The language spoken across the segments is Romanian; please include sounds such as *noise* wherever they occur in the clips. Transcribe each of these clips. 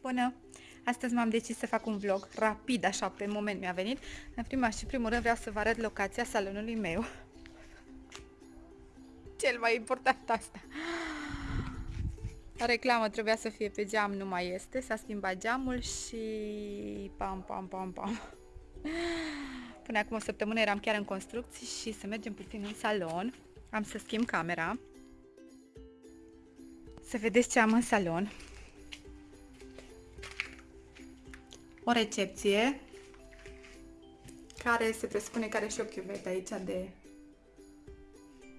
Bună! Astăzi m-am decis să fac un vlog rapid, așa, pe moment mi-a venit. În prima și primul rând vreau să vă arăt locația salonului meu. Cel mai important asta. Reclamă trebuia să fie pe geam, nu mai este. S-a schimbat geamul și... Pam, pam, pam, pam. Până acum o săptămână eram chiar în construcții și să mergem puțin în salon. Am să schimb camera. Să vedeți ce am în salon. O recepție care se presupune că are și o chiuvetă aici de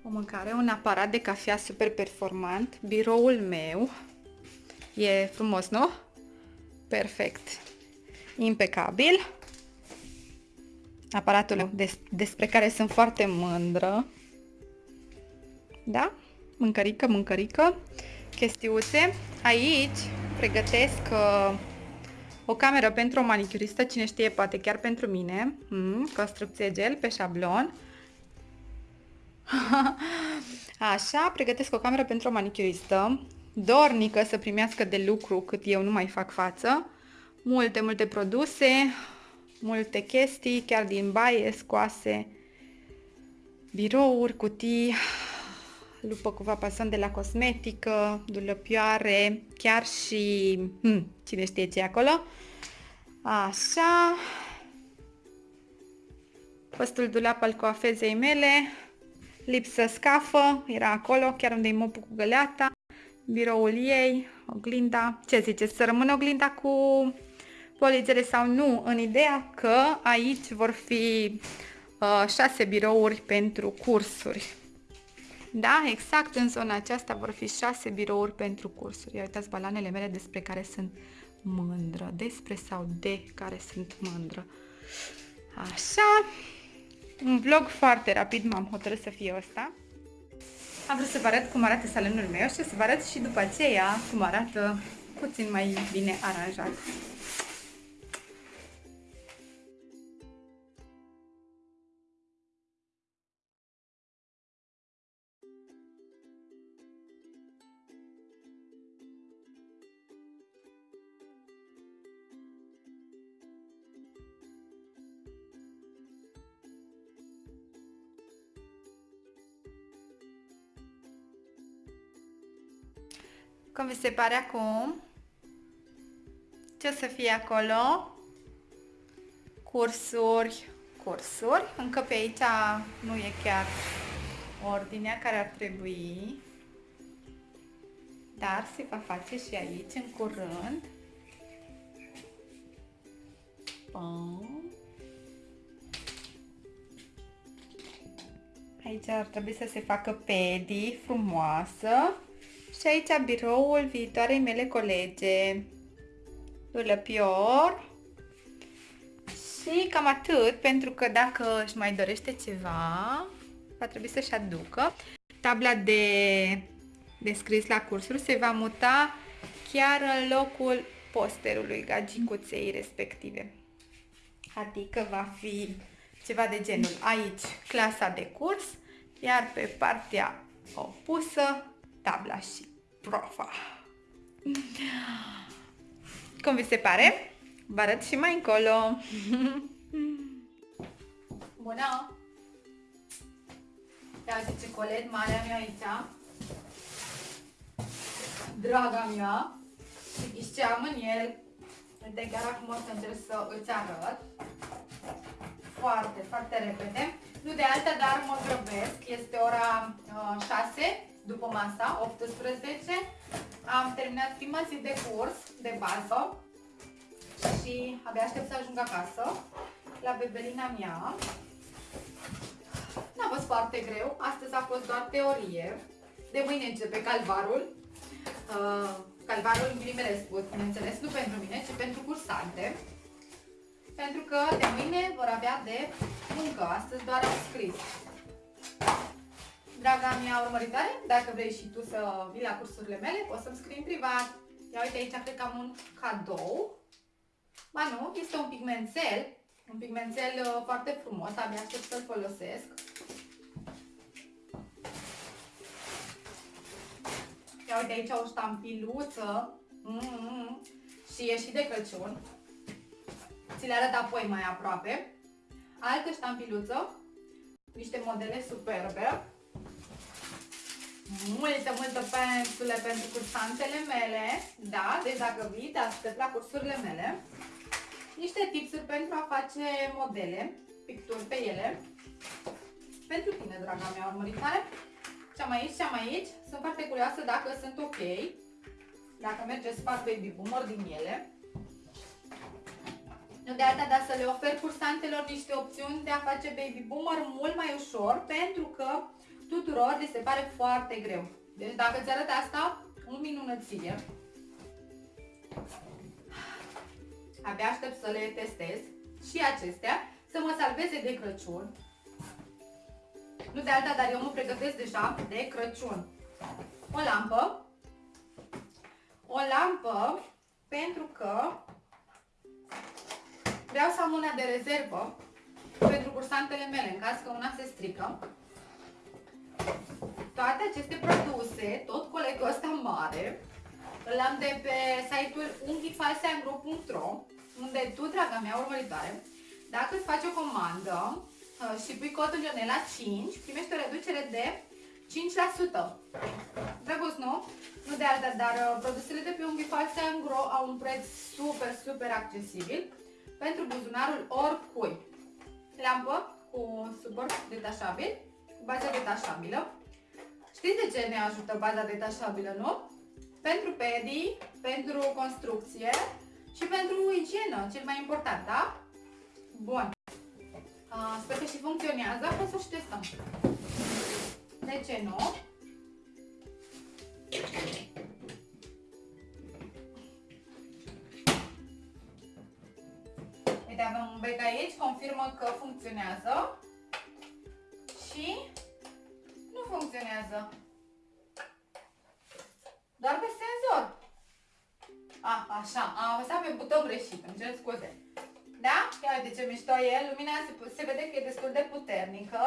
o mâncare, un aparat de cafea super performant, biroul meu, e frumos, nu? Perfect, impecabil, aparatul des despre care sunt foarte mândră, da? Mâncărică, mâncărică, chestiuțe. Aici pregătesc uh, o cameră pentru o manicuristă, cine știe, poate chiar pentru mine. Mm, construcție gel pe șablon. *laughs* Așa, pregătesc o cameră pentru o manicuristă, dornică să primească de lucru cât eu nu mai fac față. Multe, multe produse, multe chestii, chiar din baie, scoase, birouri, cutii, lupă cu vapason de la cosmetică, dulăpioare, chiar și... Hmm, cine știe ce e acolo? Așa. Fostul dulap al coafezei mele. Lipsă scafă, era acolo, chiar unde-i mopul cu găleata. Biroul ei, oglinda. Ce ziceți, să rămână oglinda cu poligere sau nu? În ideea că aici vor fi uh, șase birouri pentru cursuri. Da, exact în zona aceasta vor fi șase birouri pentru cursuri. Ia uitați balanele mele despre care sunt mândră. Despre sau de care sunt mândră. Așa. Un vlog foarte rapid m-am hotărât să fie ăsta. Am vrut să vă arăt cum arată salonul meu și să vă arăt și după aceea cum arată puțin mai bine aranjat. Cum vi se pare acum? Ce o să fie acolo? Cursuri, cursuri. Încă pe aici nu e chiar ordinea care ar trebui. Dar se va face și aici în curând. Bun. Aici ar trebui să se facă pedi frumoasă. Și aici biroul viitoarei mele colege. Dulăpior. Și cam atât, pentru că dacă își mai dorește ceva, va trebui să-și aducă. Tabla de, de scris la cursuri se va muta chiar în locul posterului gagicuței respective. Adică va fi ceva de genul aici clasa de curs, iar pe partea opusă tabla și profa. Cum vi se pare? Vă arăt și mai încolo. *laughs* Bună! Ia uite ce colet mare am eu aici. Draga mea. Și ce am în el. Uite, chiar acum o să încerc să îți arăt. Foarte, foarte repede. Nu de alta, dar mă grăbesc. Este ora uh, 6 după masa, 18, am terminat prima zi de curs de bază și abia aștept să ajung acasă la bebelina mea. N-a fost foarte greu, astăzi a fost doar teorie. De mâine începe calvarul. Uh, calvarul în ghilimele spus, bineînțeles, nu pentru mine, ci pentru cursante. Pentru că de mâine vor avea de muncă, astăzi doar au scris. Draga mea urmăritoare, dacă vrei și tu să vii la cursurile mele, poți să-mi scrii în privat. Ia uite aici, cred că am un cadou. Ba nu, este un pigmentel. Un pigmentel uh, foarte frumos, abia aștept să-l folosesc. Ia uite aici o ștampiluță. Mm -hmm. și e și de Crăciun. Ți le arăt apoi mai aproape. Altă ștampiluță, niște modele superbe. Multă, multă pensule pentru cursantele mele. Da, deci dacă vii, te aștept la cursurile mele. Niște tipsuri pentru a face modele, picturi pe ele. Pentru tine, draga mea urmăritoare. Ce am aici, ce am aici. Sunt foarte curioasă dacă sunt ok. Dacă merge să fac baby boomer din ele. Nu de alta, dar să le ofer cursantelor niște opțiuni de a face baby boomer mult mai ușor, pentru că tuturor li se pare foarte greu. Deci dacă ți arăt asta, un minunăție. Abia aștept să le testez și acestea, să mă salveze de Crăciun. Nu de alta, dar eu mă pregătesc deja de Crăciun. O lampă. O lampă pentru că vreau să am una de rezervă pentru cursantele mele, în caz că una se strică. Toate aceste produse, tot colegul ăsta mare, îl am de pe site-ul unghifalseangro.ro unde tu, draga mea urmăritoare, dacă îți faci o comandă uh, și pui codul Ionela 5, primești o reducere de 5%. Drăguț, nu? Nu de alta, dar uh, produsele de pe Unghifalse Angro au un preț super, super accesibil pentru buzunarul oricui. Lampă cu suport detașabil, cu bază detașabilă. Știți de ce ne ajută baza detașabilă, nu? Pentru pedii, pentru construcție și pentru igienă, cel mai important, da? Bun. Uh, sper că și funcționează, hai să și testăm. De ce nu? Uite, avem un bec aici, confirmă că funcționează și nu funcționează. Doar pe senzor. A, așa, am apăsat pe buton greșit, îmi cer scuze. Da? Ia uite ce mișto e, lumina se, se vede că e destul de puternică.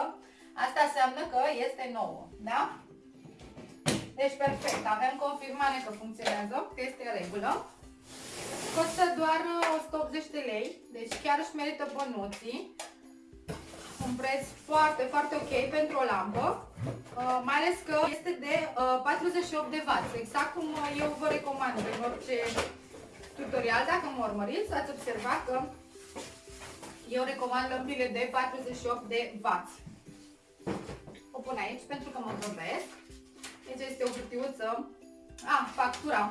Asta înseamnă că este nouă, da? Deci perfect, avem confirmare că funcționează, că este în regulă. Costă doar 180 de lei, deci chiar își merită bănuții. Un preț foarte, foarte ok pentru o lampă, uh, mai ales că este de uh, 48 de W, exact cum eu vă recomand în orice tutorial. Dacă mă urmăriți, ați observat că eu recomand lămpile de 48 de W. O pun aici pentru că mă grăbesc. Deci este o hârtiuță. A, ah, factura.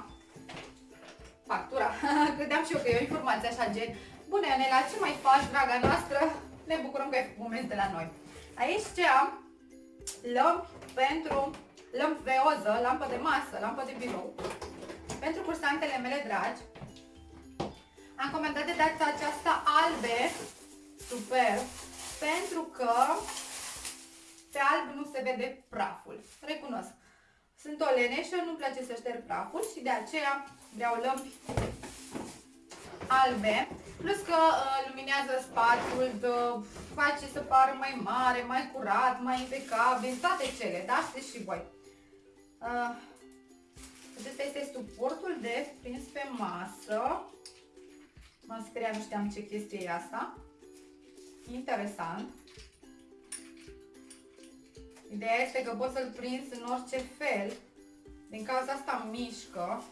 Factura. *laughs* Credeam și eu că e o informație așa gen. Bună, Ionela, ce mai faci, draga noastră? Ne bucurăm că ai moment de la noi. Aici ce am? Lămpi pentru lămpi veoză, lampă de masă, lampă de birou. Pentru cursantele mele dragi, am comandat de data aceasta albe, super, pentru că pe alb nu se vede praful. Recunosc. Sunt o leneșă, nu-mi place să șterg praful și de aceea vreau lămpi albe. Plus că uh, luminează spațiul, dă, face să pară mai mare, mai curat, mai impecabil, toate cele, da? Știți și voi. Uh, acesta este suportul de prins pe masă. M-am speriat, nu știam ce chestie e asta. Interesant. Ideea este că poți să-l prinzi în orice fel. Din cauza asta mișcă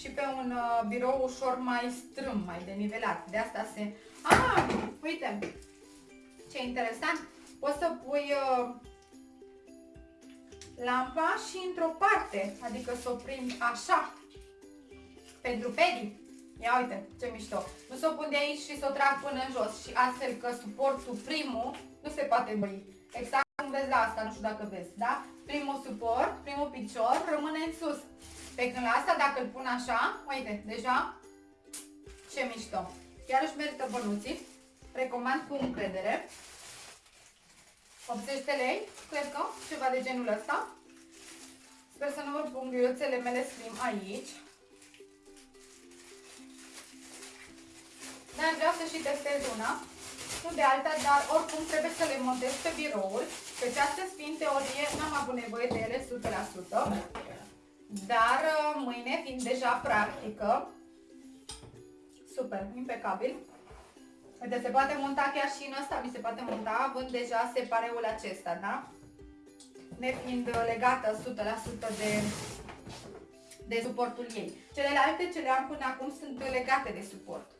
și pe un uh, birou ușor mai strâm, mai denivelat. De asta se... Ah, uite! Ce interesant! Poți să pui uh, lampa și într-o parte, adică să o prind așa, pentru pedi. Ia uite, ce mișto! Nu să o pun de aici și să o trag până în jos și astfel că suportul primul nu se poate băi. Exact cum vezi la asta, nu știu dacă vezi, da? Primul suport, primul picior rămâne în sus. Pe când la asta, dacă îl pun așa, uite, deja, ce mișto. Chiar își merită bănuții. Recomand cu încredere. 80 de lei, cred că, ceva de genul ăsta. Sper să nu vă pun ghiuțele mele slim aici. Dar vreau să și testez una nu de alta, dar oricum trebuie să le montez pe biroul. Pe această fiind teorie, n-am avut nevoie de ele 100%, dar uh, mâine, fiind deja practică, Super, impecabil. Uite, se poate monta chiar și în ăsta, mi se poate monta, având deja separeul acesta, da? Nefiind legată 100% de, de suportul ei. Celelalte ce le am până acum sunt legate de suport.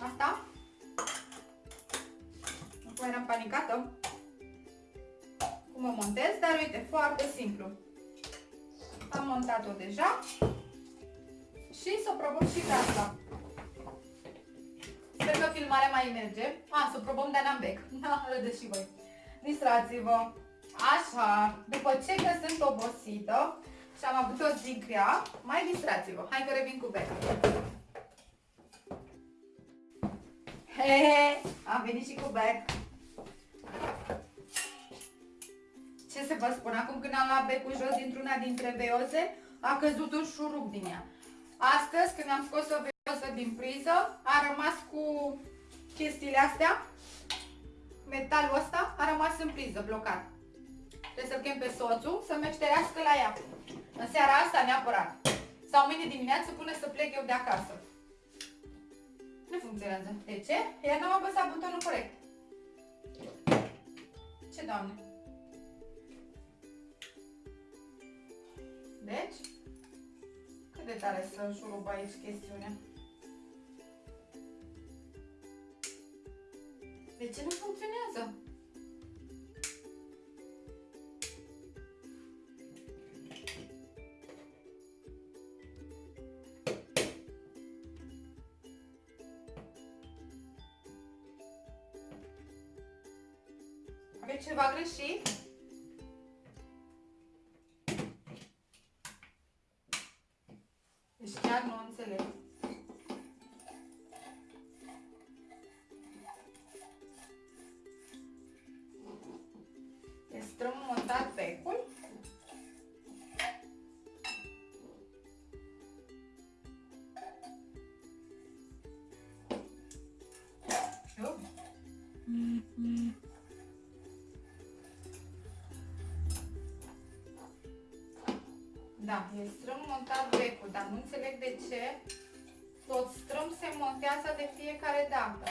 Asta? Acum eram panicată cum o montez, dar uite, foarte simplu. Am montat-o deja și să o probăm și pe asta. Sper că filmarea mai merge. A, să o probăm de Anambec. *laughs* Da, râdeți și voi. Distrați-vă. Așa, după ce că sunt obosită și am avut o zi grea, mai distrați-vă. Hai că revin cu bec. He, he, am venit și cu bec. Ce să vă spun, acum când am luat becul jos dintr-una dintre veioze, a căzut un șurub din ea. Astăzi, când am scos o veoză din priză, a rămas cu chestiile astea, metalul ăsta a rămas în priză, blocat. Trebuie să-l chem pe soțul să mă șterească la ea. În seara asta neapărat. Sau mâine dimineață până să plec eu de acasă. Nu funcționează. De ce? Iar n-am apăsat butonul corect. Ce doamne? Deci, cât de tare să șurub aici chestiunea. De ce nu funcționează? Aveți ceva greșit? Ce tot strâm se montează de fiecare dată.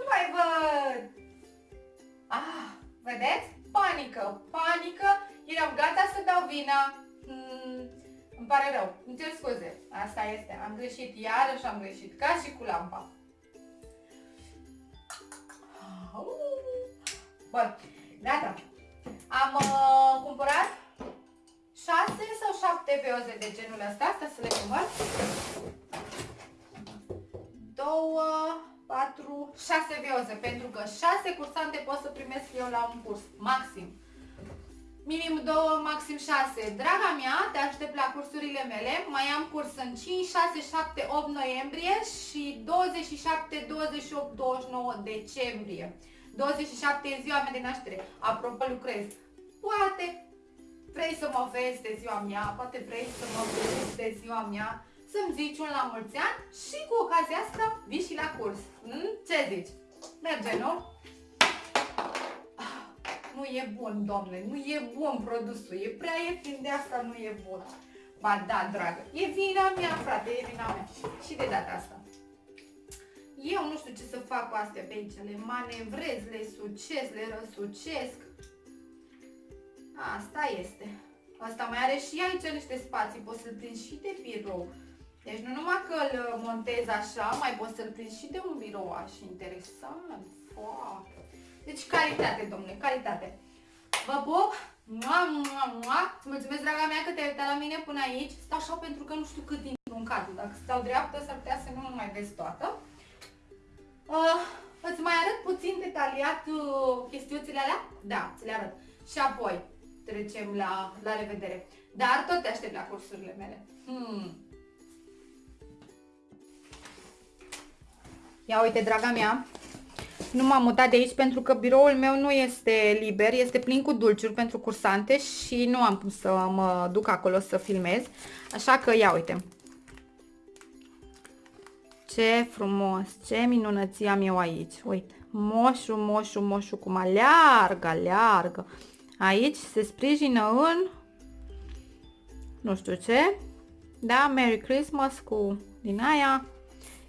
nu mai văd! Ah, vedeți? Panică, panică, eram gata să dau vina îmi pare rău. Îmi cer scuze. Asta este. Am greșit. Iarăși am greșit. Ca și cu lampa. Bun. Gata. Am uh, cumpărat 6 sau 7 veoze de genul ăsta. Asta să le cumpăr. 2, 4, 6 veoze. Pentru că 6 cursante pot să primesc eu la un curs. Maxim. Minim 2, maxim 6. Draga mea, te aștept la cursurile mele. Mai am curs în 5, 6, 7, 8 noiembrie și 27, 28, 29 decembrie. 27 e ziua mea de naștere. Apropo, lucrez. Poate vrei să mă vezi de ziua mea, poate vrei să mă vezi de ziua mea, să-mi zici un la mulți ani și cu ocazia asta vii și la curs. Hmm? Ce zici? Merge, nu? nu e bun, domne, nu e bun produsul, e prea ieftin, de asta nu e bun. Ba da, dragă, e vina mea, frate, e vina mea. Și de data asta. Eu nu știu ce să fac cu astea pe aici, le manevrez, le sucesc, le răsucesc. Asta este. Asta mai are și aici niște spații, poți să-l prinzi și de birou. Deci nu numai că îl montez așa, mai poți să-l prinzi și de un birou așa interesant, foarte. Deci calitate, domnule, calitate. Vă pup! Mua, mua, mua. Mulțumesc, draga mea, că te-ai uitat la mine până aici. Stau așa pentru că nu știu cât intru în cadru. Dacă stau dreaptă, s-ar putea să nu mai vezi toată. Uh, îți mai arăt puțin detaliat uh, chestiuțile alea? Da, ți le arăt. Și apoi trecem la, la revedere. Dar tot te aștept la cursurile mele. Hmm. Ia uite, draga mea, nu m-am mutat de aici pentru că biroul meu nu este liber, este plin cu dulciuri pentru cursante și nu am cum să mă duc acolo să filmez. Așa că ia uite. Ce frumos, ce minunăție am eu aici. Uite, moșu, moșu, moșu, cum aleargă, aleargă. Aici se sprijină în, nu știu ce, da, Merry Christmas cu din aia.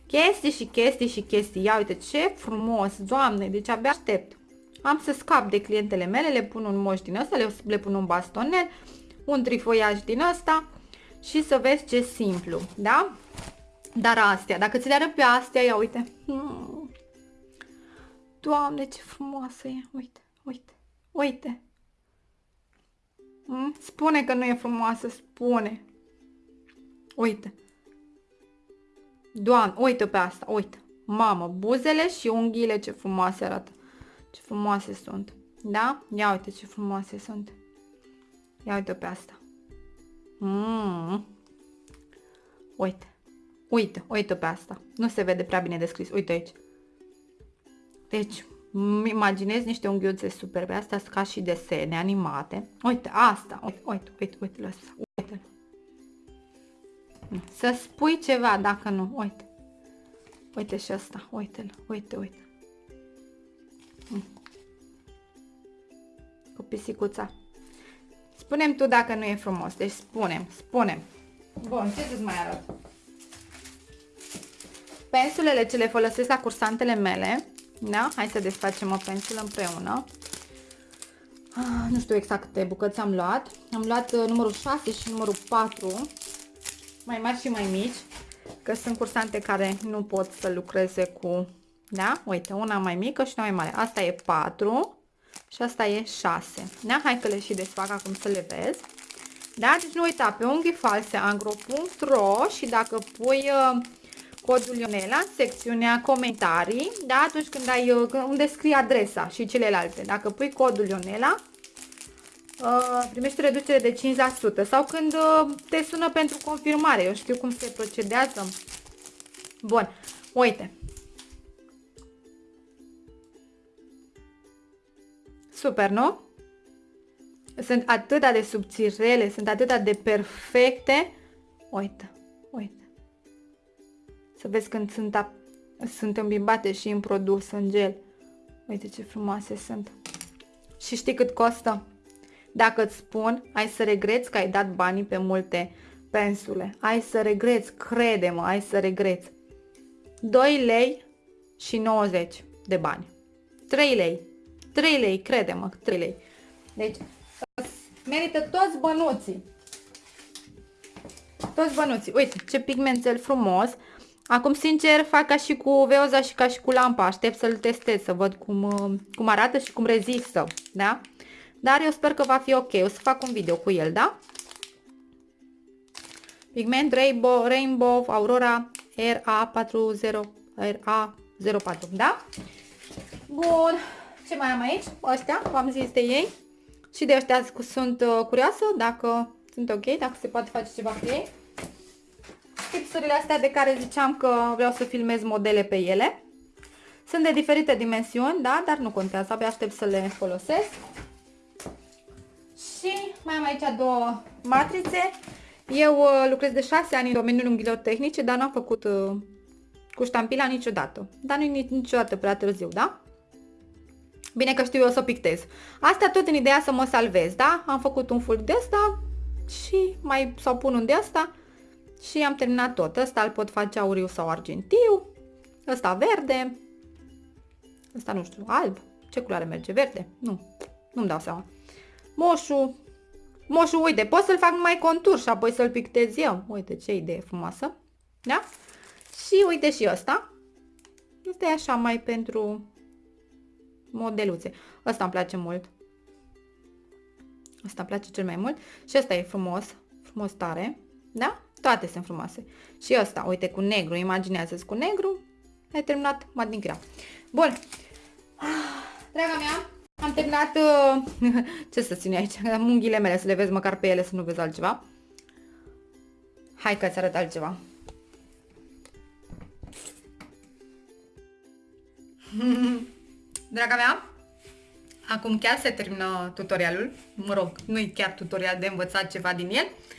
Chestii și chestii și chestii. Ia uite ce frumos, doamne, deci abia aștept. Am să scap de clientele mele, le pun un moș din ăsta, le, le pun un bastonel, un trifoiaj din ăsta și să vezi ce simplu, da? Dar astea, dacă ți le arăt pe astea, ia uite. Hmm. Doamne, ce frumoasă e. Uite, uite, uite. Hmm? Spune că nu e frumoasă, spune. Uite. Doamne, uite pe asta, uite. Mamă, buzele și unghiile ce frumoase arată. Ce frumoase sunt. Da? Ia uite ce frumoase sunt. Ia uite pe asta. Mm. Uite. Uite, uite pe asta. Nu se vede prea bine descris. Uite aici. Deci, imaginez niște unghiuțe superbe. Astea sunt ca și desene animate. Uite, asta. Uite, uite, uite, uite, lăsa. Uite. Să spui ceva dacă nu. Uite. Uite și asta. Uite-l. Uite, uite. Cu pisicuța. Spunem tu dacă nu e frumos. Deci spunem, spunem. Bun, ce să-ți mai arăt? Pensulele ce le folosesc la cursantele mele, da? Hai să desfacem o pensulă împreună. Ah, nu știu exact câte bucăți am luat. Am luat uh, numărul 6 și numărul 4, mai mari și mai mici, că sunt cursante care nu pot să lucreze cu, da? Uite, una mai mică și una mai mare. Asta e 4 și asta e 6. Da? Hai că le și desfac acum să le vezi. Da? Deci nu uita, pe unghii false angro.ro și dacă pui uh, codul Ionela în secțiunea comentarii, da? atunci când ai, uh, unde scrie adresa și celelalte. Dacă pui codul Ionela, uh, primești reducere de 5% sau când uh, te sună pentru confirmare. Eu știu cum se procedează. Bun, uite. Super, nu? Sunt atât de subțirele, sunt atât de perfecte. Uite, uite. Să vezi când sunt, sunt îmbimbate și în produs, în gel. Uite ce frumoase sunt. Și știi cât costă? Dacă îți spun, ai să regreți că ai dat banii pe multe pensule. Ai să regreți, crede-mă, ai să regreți. 2 lei și 90 de bani. 3 lei. 3 lei, crede-mă, 3 lei. Deci, merită toți bănuții. Toți bănuții. Uite, ce pigmentel frumos. Acum, sincer, fac ca și cu veoza și ca și cu lampa. Aștept să-l testez, să văd cum, uh, cum arată și cum rezistă, da? Dar eu sper că va fi ok. O să fac un video cu el, da? Pigment Rainbow, Rainbow Aurora RA40 RA04, da? Bun. Ce mai am aici? Ăștia, v-am zis de ei. Și de ăștia sunt uh, curioasă dacă sunt ok, dacă se poate face ceva cu ei tipsurile astea de care ziceam că vreau să filmez modele pe ele. Sunt de diferite dimensiuni, da, dar nu contează, abia aștept să le folosesc. Și mai am aici două matrițe. Eu uh, lucrez de 6 ani în domeniul unghiilor tehnice, dar n-am făcut uh, cu ștampila niciodată. Dar nu e niciodată prea târziu, da? Bine că știu eu să pictez. Asta tot în ideea să mă salvez, da? Am făcut un fulg de asta și mai sau pun un de asta și am terminat tot. Ăsta îl pot face auriu sau argintiu, ăsta verde, ăsta nu știu, alb. Ce culoare merge? Verde? Nu, nu-mi dau seama. Moșu, moșu, uite, pot să-l fac numai contur și apoi să-l pictez eu. Uite ce idee frumoasă. Da? Și uite și ăsta. Este așa mai pentru modeluțe. Ăsta îmi place mult. Ăsta îmi place cel mai mult. Și ăsta e frumos, frumos tare. Da? Toate sunt frumoase. Și ăsta, uite, cu negru, imaginează-ți cu negru, ai terminat mat din grea. Bun. Draga mea, am terminat, uh, *laughs* ce să țin aici, am unghiile mele, să le vezi măcar pe ele, să nu vezi altceva. Hai că-ți arăt altceva. *laughs* Draga mea, acum chiar se termină tutorialul, mă rog, nu-i chiar tutorial de învățat ceva din el, Uh,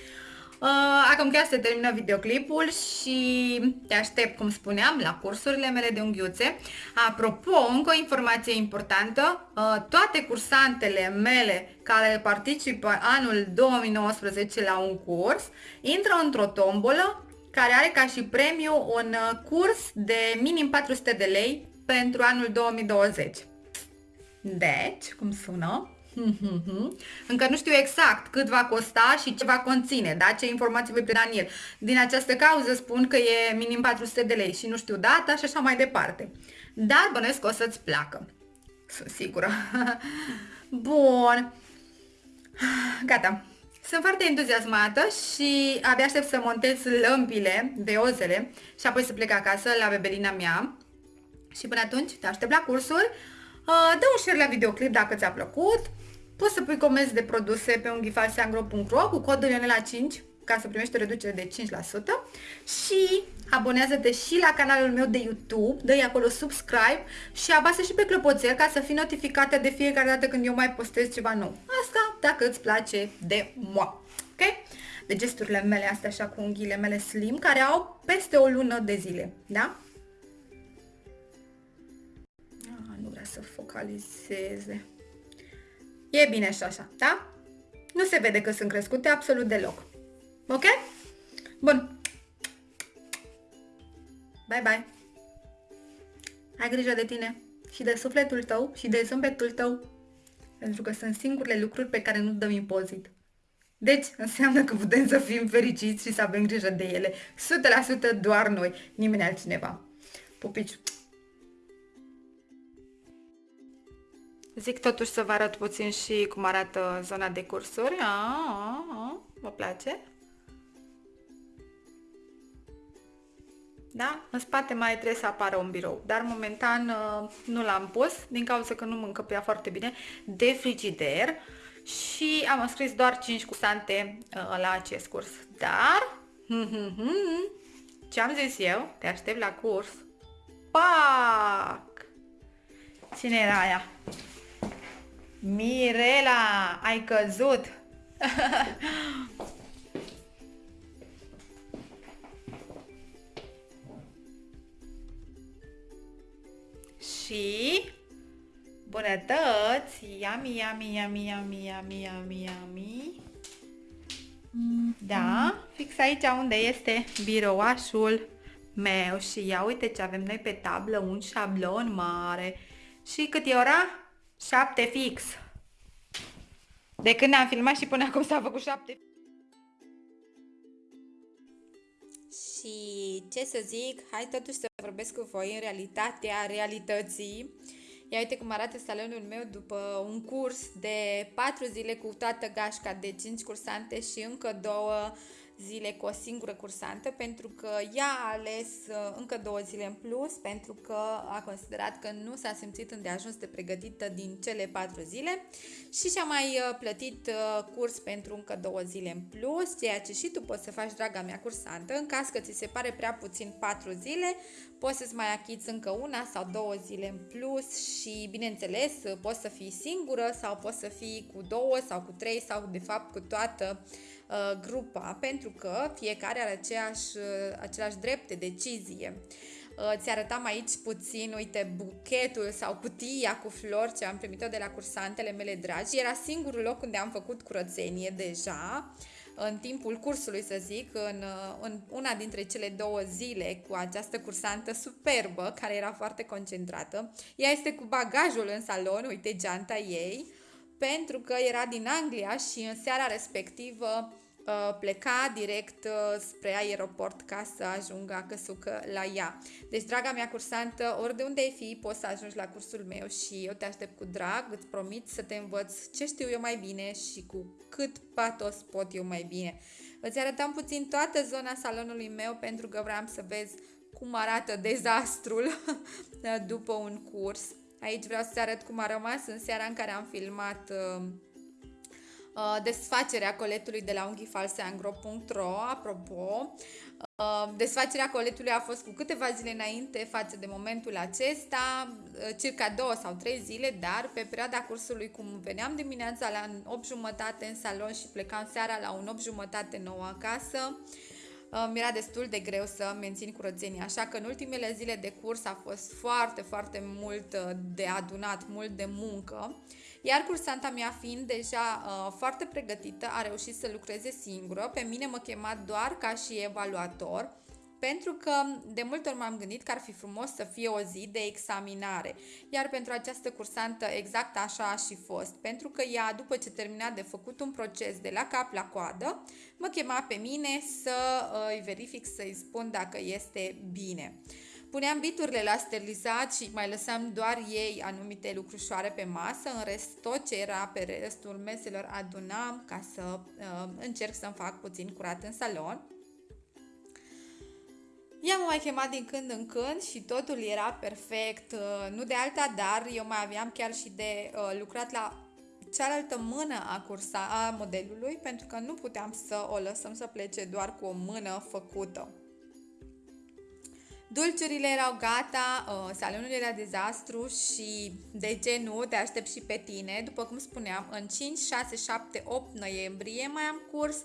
acum chiar se termină videoclipul și te aștept, cum spuneam, la cursurile mele de unghiuțe. Apropo, încă o informație importantă, uh, toate cursantele mele care participă anul 2019 la un curs, intră într-o tombolă care are ca și premiu un uh, curs de minim 400 de lei pentru anul 2020. Deci, cum sună? Încă nu știu exact cât va costa și ce va conține, da? ce informații voi preda în el. Din această cauză spun că e minim 400 de lei și nu știu data și așa mai departe. Dar bănesc că o să-ți placă. Sunt sigură. *laughs* Bun. Gata. Sunt foarte entuziasmată și abia aștept să montez lămpile, ozele și apoi să plec acasă la bebelina mea. Și până atunci te aștept la cursuri. Uh, dă un share la videoclip dacă ți-a plăcut. Poți să pui comenzi de produse pe unghifalseangro.ro cu codul Ionela 5 ca să primești o reducere de 5% și abonează-te și la canalul meu de YouTube, dă acolo subscribe și apasă și pe clopoțel ca să fii notificată de fiecare dată când eu mai postez ceva nou. Asta dacă îți place de moi. Ok? De gesturile mele astea așa cu unghiile mele slim care au peste o lună de zile. Da? Ah, nu vrea să focalizeze. E bine și așa, da? Nu se vede că sunt crescute absolut deloc. Ok? Bun. Bye, bye. Ai grijă de tine și de sufletul tău și de zâmbetul tău. Pentru că sunt singurele lucruri pe care nu dăm impozit. Deci, înseamnă că putem să fim fericiți și să avem grijă de ele. 100% doar noi, nimeni altcineva. Pupici! Zic totuși să vă arăt puțin și cum arată zona de cursuri. A, a, a, vă place? Da? În spate mai trebuie să apară un birou, dar momentan uh, nu l-am pus din cauza că nu mă încăpea foarte bine de frigider și am scris doar 5 cursante uh, la acest curs. Dar, ce am zis eu? Te aștept la curs. Pac! Cine era aia? Mirela, ai căzut! *laughs* și bunătăți, yummy, yummy, yummy, yummy, yummy, yummy, yummy. Da, fix aici unde este birouașul meu și ia uite ce avem noi pe tablă, un șablon mare. Și cât e ora? 7 fix. De când am filmat și până acum s-a făcut 7 Și ce să zic, hai totuși să vorbesc cu voi în realitatea realității. Ia uite cum arată salonul meu după un curs de 4 zile cu toată gașca de 5 cursante și încă două zile cu o singură cursantă pentru că ea a ales uh, încă două zile în plus pentru că a considerat că nu s-a simțit îndeajuns de pregătită din cele patru zile și și-a mai uh, plătit uh, curs pentru încă două zile în plus, ceea ce și tu poți să faci, draga mea cursantă, în caz că ți se pare prea puțin patru zile, poți să-ți mai achiți încă una sau două zile în plus și, bineînțeles, poți să fii singură sau poți să fii cu două sau cu trei sau, de fapt, cu toată Uh, grupa, pentru că fiecare are aceeași, uh, același drept de decizie. Uh, ți arătam aici puțin, uite, buchetul sau cutia cu flori ce am primit-o de la cursantele mele dragi. Era singurul loc unde am făcut curățenie deja în timpul cursului, să zic, în, în una dintre cele două zile cu această cursantă superbă, care era foarte concentrată. Ea este cu bagajul în salon, uite geanta ei, pentru că era din Anglia și în seara respectivă Uh, pleca direct uh, spre aeroport ca să ajungă acăsucă la ea. Deci, draga mea cursantă, ori de unde ai fi, poți să ajungi la cursul meu și eu te aștept cu drag, îți promit să te învăț ce știu eu mai bine și cu cât patos pot eu mai bine. Îți arătam puțin toată zona salonului meu pentru că vreau să vezi cum arată dezastrul *laughs* după un curs. Aici vreau să arăt cum a rămas în seara în care am filmat uh, uh, desfacerea coletului de la unghiifalseangro.ro Apropo, uh, desfacerea coletului a fost cu câteva zile înainte față de momentul acesta, uh, circa două sau trei zile, dar pe perioada cursului, cum veneam dimineața la 8 jumătate în salon și plecam seara la un 8 jumătate nouă acasă, mi era destul de greu să mențin curățenia, așa că în ultimele zile de curs a fost foarte, foarte mult de adunat, mult de muncă iar cursanta mea fiind deja uh, foarte pregătită, a reușit să lucreze singură. Pe mine mă chema doar ca și evaluator, pentru că de multe ori m-am gândit că ar fi frumos să fie o zi de examinare. Iar pentru această cursantă exact așa a și fost, pentru că ea, după ce termina de făcut un proces de la cap la coadă, mă chema pe mine să uh, îi verific, să-i spun dacă este bine. Puneam biturile la sterilizat și mai lăsam doar ei anumite lucrușoare pe masă, în rest tot ce era pe restul meselor adunam ca să uh, încerc să-mi fac puțin curat în salon. I-am mai chemat din când în când și totul era perfect, uh, nu de alta, dar eu mai aveam chiar și de uh, lucrat la cealaltă mână a cursa a modelului pentru că nu puteam să o lăsăm să plece doar cu o mână făcută. Dulciurile erau gata, uh, salonul era dezastru și de ce nu, te aștept și pe tine. După cum spuneam, în 5, 6, 7, 8 noiembrie mai am curs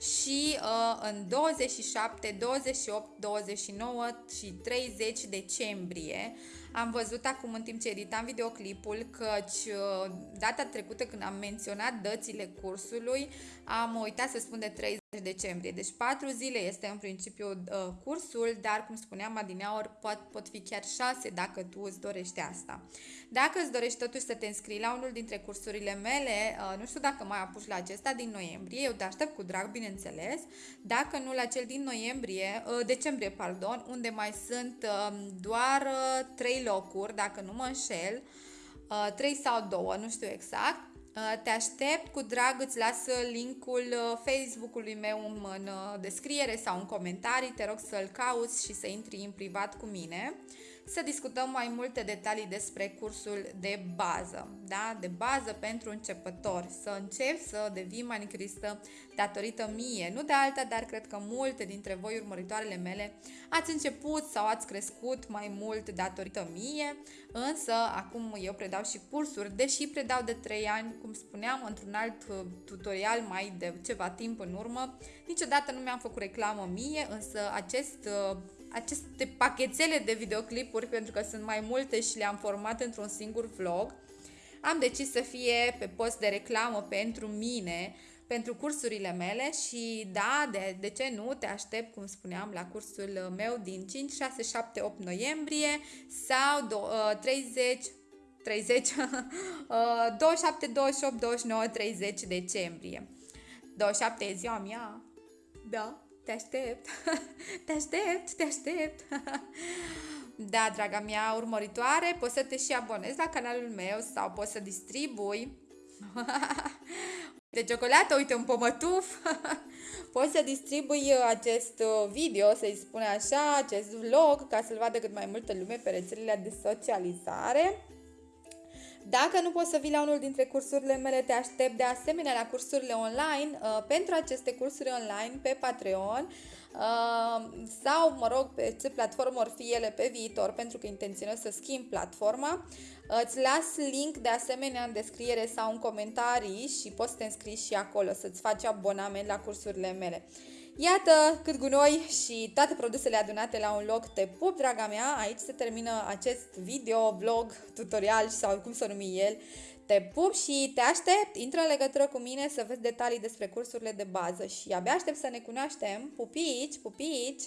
și uh, în 27, 28, 29 și 30 decembrie am văzut acum în timp ce editam videoclipul căci uh, data trecută când am menționat dățile cursului am uitat să spun de 30 decembrie. Deci 4 zile este în principiu uh, cursul, dar cum spuneam adineaori pot, pot fi chiar 6 dacă tu îți dorești asta. Dacă îți dorești totuși să te înscrii la unul dintre cursurile mele, uh, nu știu dacă mai apuci la acesta din noiembrie, eu te aștept cu drag, bineînțeles, dacă nu la cel din noiembrie, uh, decembrie, pardon, unde mai sunt uh, doar uh, 3 locuri, dacă nu mă înșel, uh, 3 sau 2, nu știu exact, Uh, te aștept, cu drag îți las linkul uh, Facebook-ului meu în uh, descriere sau în comentarii, te rog să-l cauți și să intri în privat cu mine să discutăm mai multe detalii despre cursul de bază, da? de bază pentru începători, să începi să devii manicuristă datorită mie, nu de alta, dar cred că multe dintre voi urmăritoarele mele ați început sau ați crescut mai mult datorită mie, însă acum eu predau și cursuri, deși predau de 3 ani, cum spuneam, într-un alt uh, tutorial mai de ceva timp în urmă, niciodată nu mi-am făcut reclamă mie, însă acest uh, aceste pachetele de videoclipuri, pentru că sunt mai multe și le-am format într-un singur vlog, am decis să fie pe post de reclamă pentru mine, pentru cursurile mele și da, de, de ce nu, te aștept, cum spuneam, la cursul meu din 5, 6, 7, 8 noiembrie sau do, uh, 30, 30, *laughs* uh, 27, 28, 29, 30 decembrie. 27 e ziua mea, da, *laughs* te aștept, te aștept, te *laughs* aștept. da, draga mea urmăritoare, poți să te și abonezi la canalul meu sau poți să distribui *laughs* de ciocolată, uite un pomătuf. poți să distribui acest video, să-i spune așa, acest vlog, ca să-l vadă cât mai multă lume pe rețelele de socializare. Dacă nu poți să vii la unul dintre cursurile mele, te aștept de asemenea la cursurile online. Uh, pentru aceste cursuri online pe Patreon uh, sau, mă rog, pe ce platformă or fi ele pe viitor, pentru că intenționez să schimb platforma. Uh, îți las link de asemenea în descriere sau în comentarii și poți să te înscrii și acolo, să-ți faci abonament la cursurile mele. Iată cât gunoi și toate produsele adunate la un loc. Te pup, draga mea! Aici se termină acest video, vlog, tutorial sau cum să numi el. Te pup și te aștept! Intră în legătură cu mine să vezi detalii despre cursurile de bază și abia aștept să ne cunoaștem. Pupici, pupici!